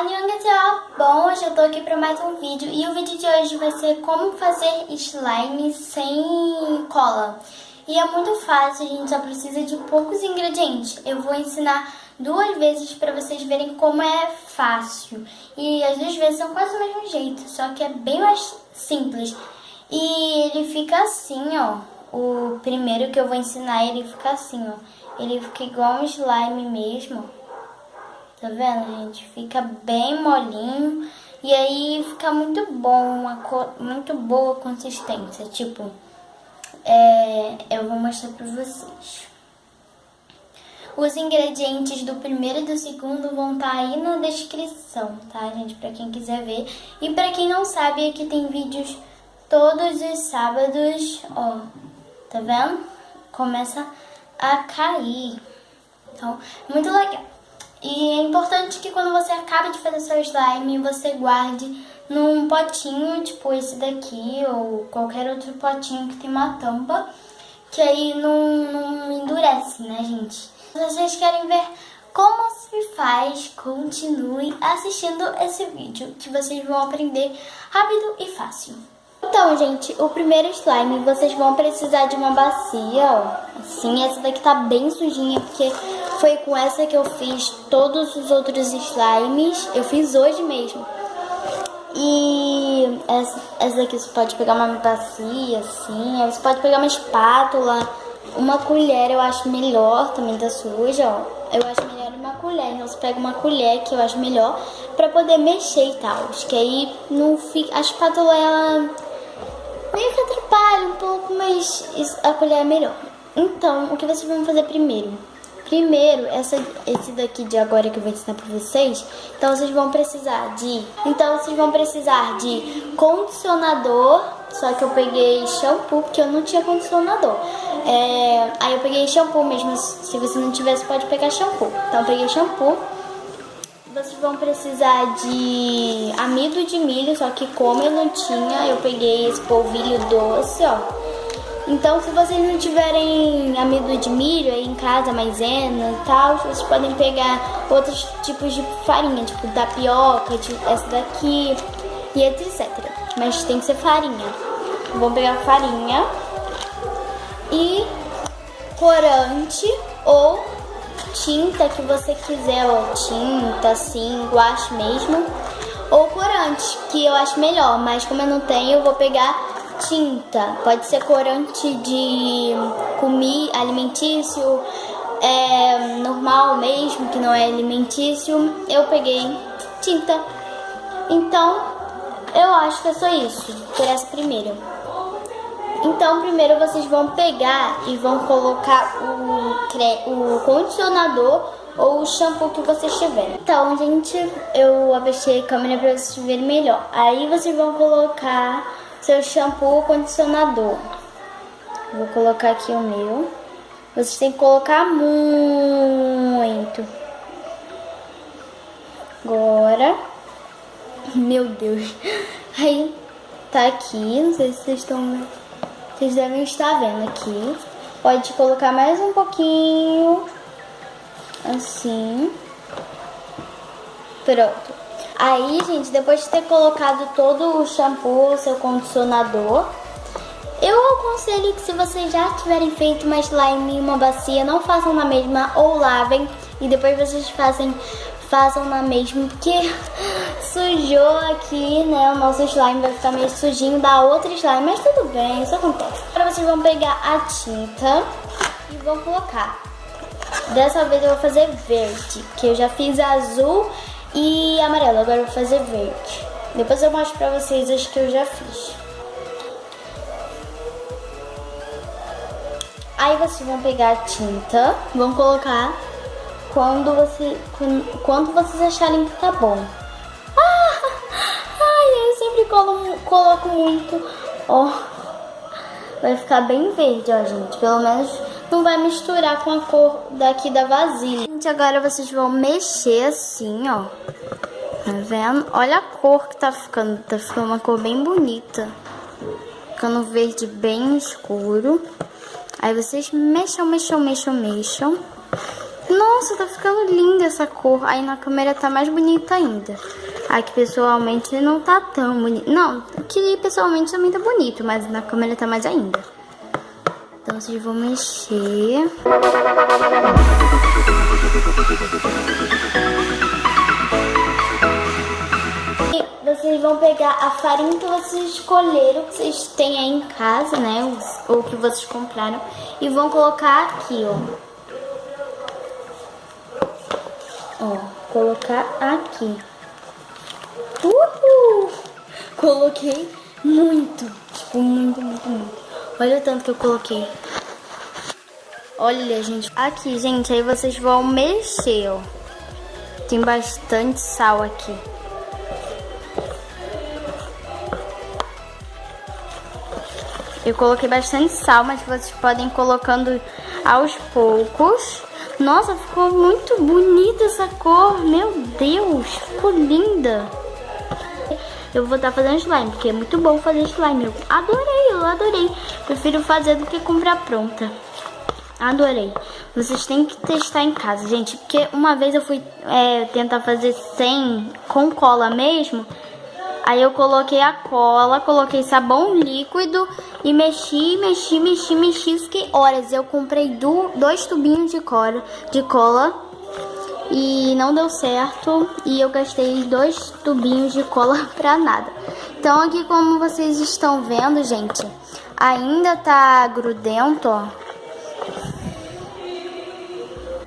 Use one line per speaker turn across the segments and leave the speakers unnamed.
Annyeonghaseyo! Bom, hoje eu tô aqui pra mais um vídeo e o vídeo de hoje vai ser como fazer slime sem cola. E é muito fácil, a gente só precisa de poucos ingredientes. Eu vou ensinar duas vezes pra vocês verem como é fácil. E as duas vezes são quase do mesmo jeito, só que é bem mais simples. E ele fica assim, ó. O primeiro que eu vou ensinar, ele fica assim, ó. Ele fica igual um slime mesmo, Tá vendo, gente? Fica bem molinho. E aí fica muito bom, uma muito boa consistência. Tipo, é, eu vou mostrar pra vocês. Os ingredientes do primeiro e do segundo vão estar tá aí na descrição, tá, gente? Pra quem quiser ver. E pra quem não sabe, aqui tem vídeos todos os sábados, ó. Tá vendo? Começa a cair. Então, muito legal. E é importante que quando você acaba de fazer seu slime, você guarde num potinho, tipo esse daqui, ou qualquer outro potinho que tem uma tampa, que aí não, não endurece, né, gente? Se vocês querem ver como se faz, continue assistindo esse vídeo, que vocês vão aprender rápido e fácil. Então, gente, o primeiro slime, vocês vão precisar de uma bacia, ó. Assim, essa daqui tá bem sujinha, porque foi com essa que eu fiz todos os outros slimes. Eu fiz hoje mesmo. E essa, essa você pode pegar uma bacia, assim. Você pode pegar uma espátula, uma colher, eu acho melhor, também tá suja, ó. Eu acho melhor uma colher, então você pega uma colher, que eu acho melhor, pra poder mexer e tal. Que aí não fica... A espátula, ela meio que atrapalha um pouco, mas a colher é melhor. Então, o que vocês vão fazer primeiro? Primeiro, essa, esse daqui de agora que eu vou ensinar pra vocês, então vocês vão precisar de... Então vocês vão precisar de condicionador, só que eu peguei shampoo, porque eu não tinha condicionador. É, aí eu peguei shampoo mesmo, se você não tivesse pode pegar shampoo. Então eu peguei shampoo. Vocês vão precisar de amido de milho, só que como eu não tinha, eu peguei esse polvilho doce, ó. Então, se vocês não tiverem amido de milho aí em casa, maisena e tal, vocês podem pegar outros tipos de farinha, tipo tapioca, tipo essa daqui e etc. Mas tem que ser farinha. Vou pegar farinha e corante ou tinta que você quiser, ó, tinta assim, guache mesmo, ou corante, que eu acho melhor, mas como eu não tenho, eu vou pegar tinta. Pode ser corante de comi alimentício, é, normal mesmo, que não é alimentício. Eu peguei tinta. Então, eu acho que é só isso, por essa primeira. Então, primeiro vocês vão pegar e vão colocar o, o condicionador ou o shampoo que vocês tiverem. Então, gente, eu abaixei a câmera para vocês verem melhor. Aí vocês vão colocar seu shampoo condicionador. Vou colocar aqui o meu. Vocês têm que colocar muito. Agora. Meu Deus. Aí, tá aqui. Não sei se vocês estão... Vocês devem estar vendo aqui. Pode colocar mais um pouquinho. Assim. Pronto. Aí, gente, depois de ter colocado todo o shampoo, seu condicionador, eu aconselho que se vocês já tiverem feito uma slime em uma bacia, não façam na mesma ou lavem e depois vocês fazem, façam na mesma, porque sujou aqui, né, o nosso slime vai ficar meio sujinho da outra slime, mas tudo bem, isso acontece. Agora vocês vão pegar a tinta e vão colocar. Dessa vez eu vou fazer verde, que eu já fiz azul e amarelo. Agora vou fazer verde. Depois eu mostro pra vocês as que eu já fiz. Aí vocês vão pegar a tinta, vão colocar quando, você, quando, quando vocês acharem que tá bom. Ah, ai, eu sempre colo, coloco muito. Ó, vai ficar bem verde, ó, gente. Pelo menos não vai misturar com a cor daqui da vasilha. Gente, agora vocês vão mexer assim, ó. Tá vendo? Olha a cor que tá ficando. Tá ficando uma cor bem bonita. Ficando verde bem escuro. Aí vocês mexam, mexam, mexam, mexam. Nossa, tá ficando linda essa cor. Aí na câmera tá mais bonita ainda. Aqui pessoalmente não tá tão bonito. Não, aqui pessoalmente também tá bonito, mas na câmera tá mais ainda. Então vocês vão mexer. E vocês vão pegar a farinha que vocês escolheram, que vocês têm aí em casa, né? Ou que vocês compraram. E vão colocar aqui, ó. Ó, colocar aqui. Uhul! Coloquei muito, tipo, muito, muito, muito. Olha o tanto que eu coloquei. Olha, gente. Aqui, gente, aí vocês vão mexer, ó. Tem bastante sal aqui. Eu coloquei bastante sal, mas vocês podem ir colocando aos poucos. Nossa, ficou muito bonita essa cor. Meu Deus, ficou linda. Eu vou estar fazendo slime, porque é muito bom fazer slime. Eu adorei, eu adorei. Prefiro fazer do que comprar pronta. Adorei. Vocês têm que testar em casa, gente. Porque uma vez eu fui é, tentar fazer sem, com cola mesmo. Aí eu coloquei a cola, coloquei sabão líquido e mexi, mexi, mexi, mexi. Fiquei horas. Eu comprei do, dois tubinhos de cola, de cola e não deu certo. E eu gastei dois tubinhos de cola pra nada. Então aqui como vocês estão vendo, gente, ainda tá grudento, ó.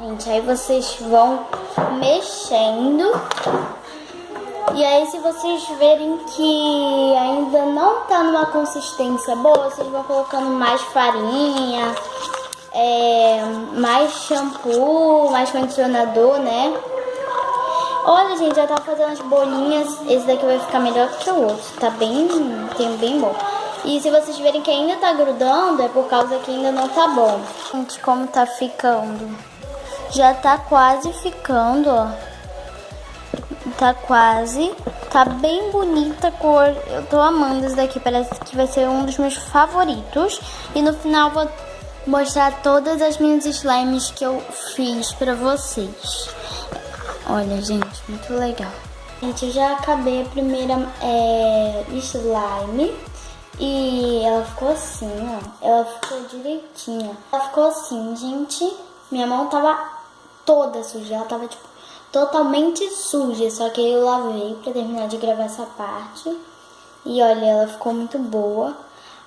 Gente, aí vocês vão mexendo e aí, se vocês verem que ainda não tá numa consistência boa, vocês vão colocando mais farinha, é, mais shampoo, mais condicionador, né? Olha, gente, já tá fazendo as bolinhas. Esse daqui vai ficar melhor que o outro. Tá bem, tem bem bom. E se vocês verem que ainda tá grudando, é por causa que ainda não tá bom. Gente, como tá ficando. Já tá quase ficando, ó. Tá quase. Tá bem bonita a cor. Eu tô amando isso daqui. Parece que vai ser um dos meus favoritos. E no final vou mostrar todas as minhas slimes que eu fiz pra vocês. Olha, gente, muito legal. Gente, eu já acabei a primeira é, slime. E ela ficou assim, ó. Ela ficou direitinha. Ela ficou assim, gente. Minha mão tava toda suja. Ela tava, tipo, totalmente suja, só que eu lavei para terminar de gravar essa parte. E olha, ela ficou muito boa.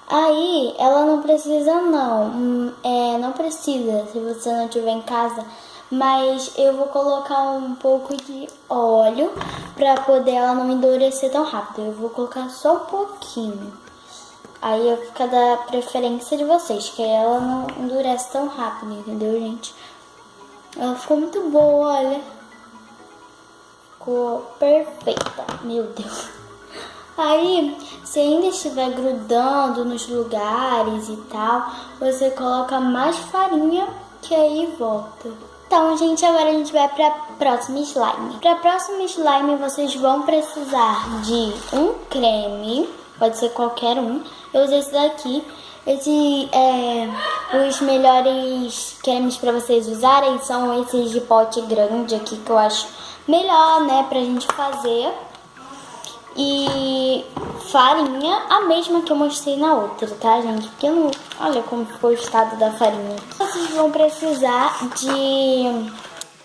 Aí, ela não precisa não, hum, é, não precisa se você não tiver em casa, mas eu vou colocar um pouco de óleo para poder ela não endurecer tão rápido. Eu vou colocar só um pouquinho. Aí fica da preferência de vocês, que ela não endurece tão rápido, entendeu, gente? Ela ficou muito boa, olha ficou perfeita. Meu Deus. Aí, se ainda estiver grudando nos lugares e tal, você coloca mais farinha que aí volta. Então, gente, agora a gente vai para próxima slime. Para próxima slime, vocês vão precisar de um creme, pode ser qualquer um. Eu usei esse daqui. Esse é os melhores cremes para vocês usarem são esses de pote grande aqui que eu acho melhor, né, pra gente fazer. E farinha, a mesma que eu mostrei na outra, tá, gente? Porque não... Olha como ficou o estado da farinha. Vocês vão precisar de...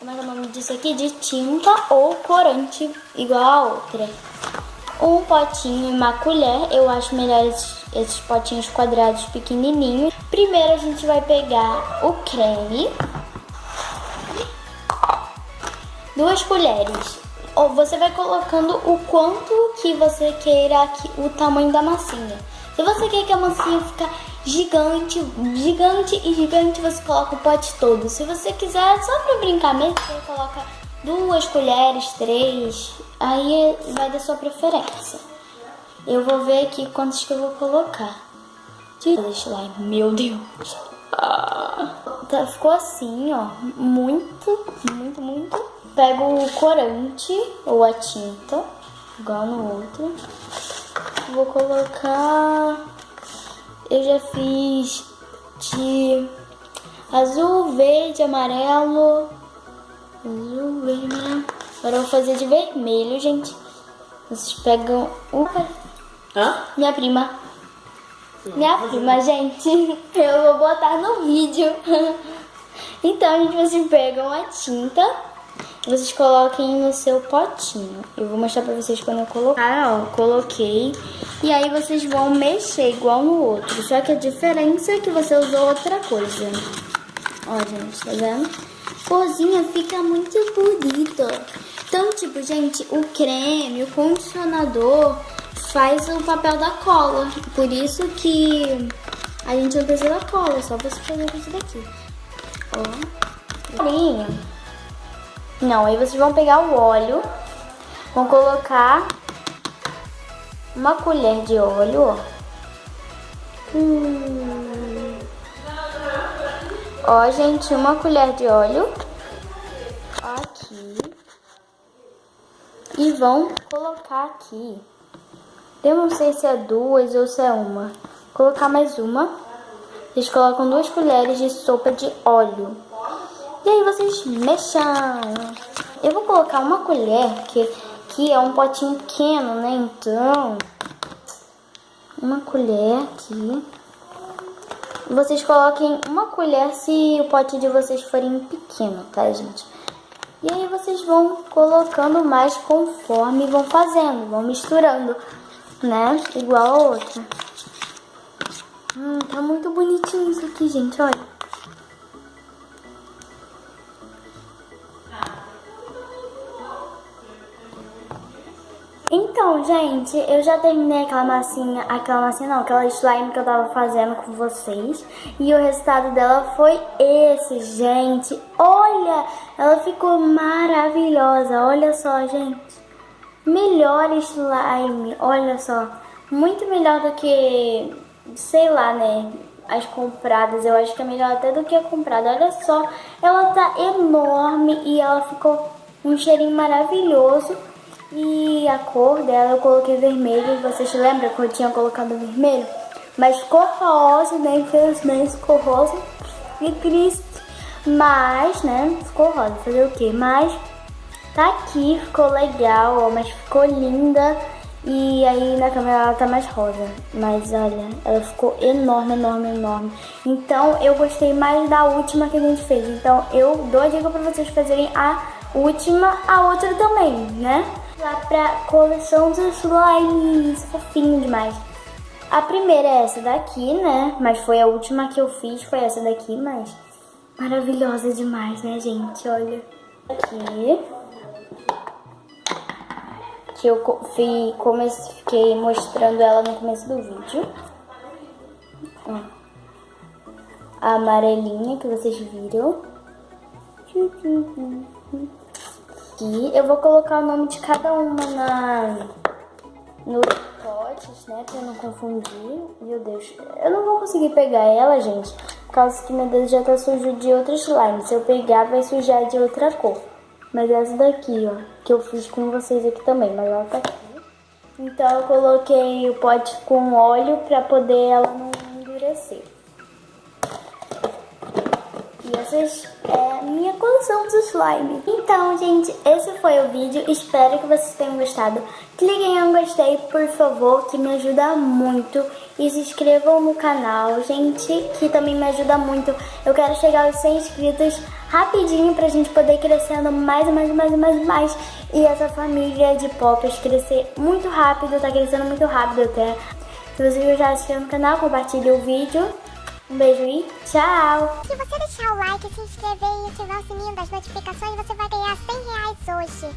Como é é o nome disso aqui? De tinta ou corante, igual a outra. Um potinho e uma colher. Eu acho melhor esses, esses potinhos quadrados pequenininhos. Primeiro a gente vai pegar o creme duas colheres. Ou você vai colocando o quanto que você queira que, o tamanho da massinha. Se você quer que a massinha fique gigante, gigante e gigante, você coloca o pote todo. Se você quiser, só pra brincar mesmo, você coloca duas colheres, três, aí vai da sua preferência. Eu vou ver aqui quantos que eu vou colocar. Deixa lá, meu Deus. Ah, tá, ficou assim, ó, muito, muito, muito Pego o corante ou a tinta, igual no outro. Vou colocar... Eu já fiz de azul, verde, amarelo Azul, vermelho. Agora eu vou fazer de vermelho, gente. Vocês pegam o...
Hã?
Minha prima. Minha prima, gente. Eu vou botar no vídeo. Então, gente, vocês pegam a tinta vocês coloquem no seu potinho. Eu vou mostrar pra vocês quando eu colocar, ó, coloquei. E aí vocês vão mexer igual no outro. Só que a diferença é que você usou outra coisa. Ó, gente, tá vendo? Corzinha fica muito bonita. Então, tipo, gente, o creme, o condicionador faz o papel da cola. Por isso que a gente não precisa da cola, é só você fazer isso daqui. Ó, carinho. Não, aí vocês vão pegar o óleo, vão colocar uma colher de óleo, ó. Hum. Ó, gente, uma colher de óleo aqui e vão colocar aqui. Eu não sei se é duas ou se é uma. Vou colocar mais uma. Vocês colocam duas colheres de sopa de óleo. E aí vocês mexam. Eu vou colocar uma colher, que, que é um potinho pequeno, né? Então, uma colher aqui. Vocês coloquem uma colher se o pote de vocês forem pequeno, tá, gente? E aí vocês vão colocando mais conforme vão fazendo, vão misturando, né? Igual a outra. Hum, tá muito bonitinho isso aqui, gente, olha. Então, gente, eu já terminei aquela massinha, aquela massinha não, aquela slime que eu tava fazendo com vocês. E o resultado dela foi esse, gente. Olha, ela ficou maravilhosa, olha só, gente. Melhor slime, olha só. Muito melhor do que, sei lá, né, as compradas. Eu acho que é melhor até do que a comprada. Olha só, ela tá enorme e ela ficou um cheirinho maravilhoso. E a cor dela eu coloquei vermelho. Vocês lembram que eu tinha colocado vermelho? Mas ficou rosa, né? Infelizmente ficou rosa. E triste. Mas, né? Ficou rosa. Fazer o quê? Mas tá aqui, ficou legal, ó. Mas ficou linda. E aí na câmera ela tá mais rosa. Mas olha, ela ficou enorme, enorme, enorme. Então eu gostei mais da última que a gente fez. Então eu dou a dica pra vocês fazerem a última, a outra também, né? Lá pra coleção dos slimes, fofinho demais. A primeira é essa daqui, né? Mas foi a última que eu fiz, foi essa daqui, mas maravilhosa demais, né, gente? Olha aqui. Que eu fui, fiquei mostrando ela no começo do vídeo. A amarelinha que vocês viram aqui. Eu vou colocar o nome de cada uma na, nos potes, né? Pra não confundir. Meu Deus, eu não vou conseguir pegar ela, gente. Por causa que meu dedo já tá sujo de outro slime. Se eu pegar, vai sujar de outra cor. Mas essa daqui, ó, que eu fiz com vocês aqui também. Mas ela tá aqui. Então eu coloquei o pote com óleo pra poder ela não endurecer. E essas é minha coleção de slime. Então, gente, esse foi o vídeo. Espero que vocês tenham gostado. Cliquem em gostei, por favor, que me ajuda muito. E se inscrevam no canal, gente, que também me ajuda muito. Eu quero chegar aos 100 inscritos rapidinho pra gente poder crescendo mais, mais, mais, mais, mais. E essa família de poppers crescer muito rápido, tá crescendo muito rápido até. Se vocês já assistiram no canal, compartilhe o vídeo. Um beijo e tchau!
Se você deixar o like, se inscrever e ativar o sininho das notificações, você vai ganhar 100 reais hoje.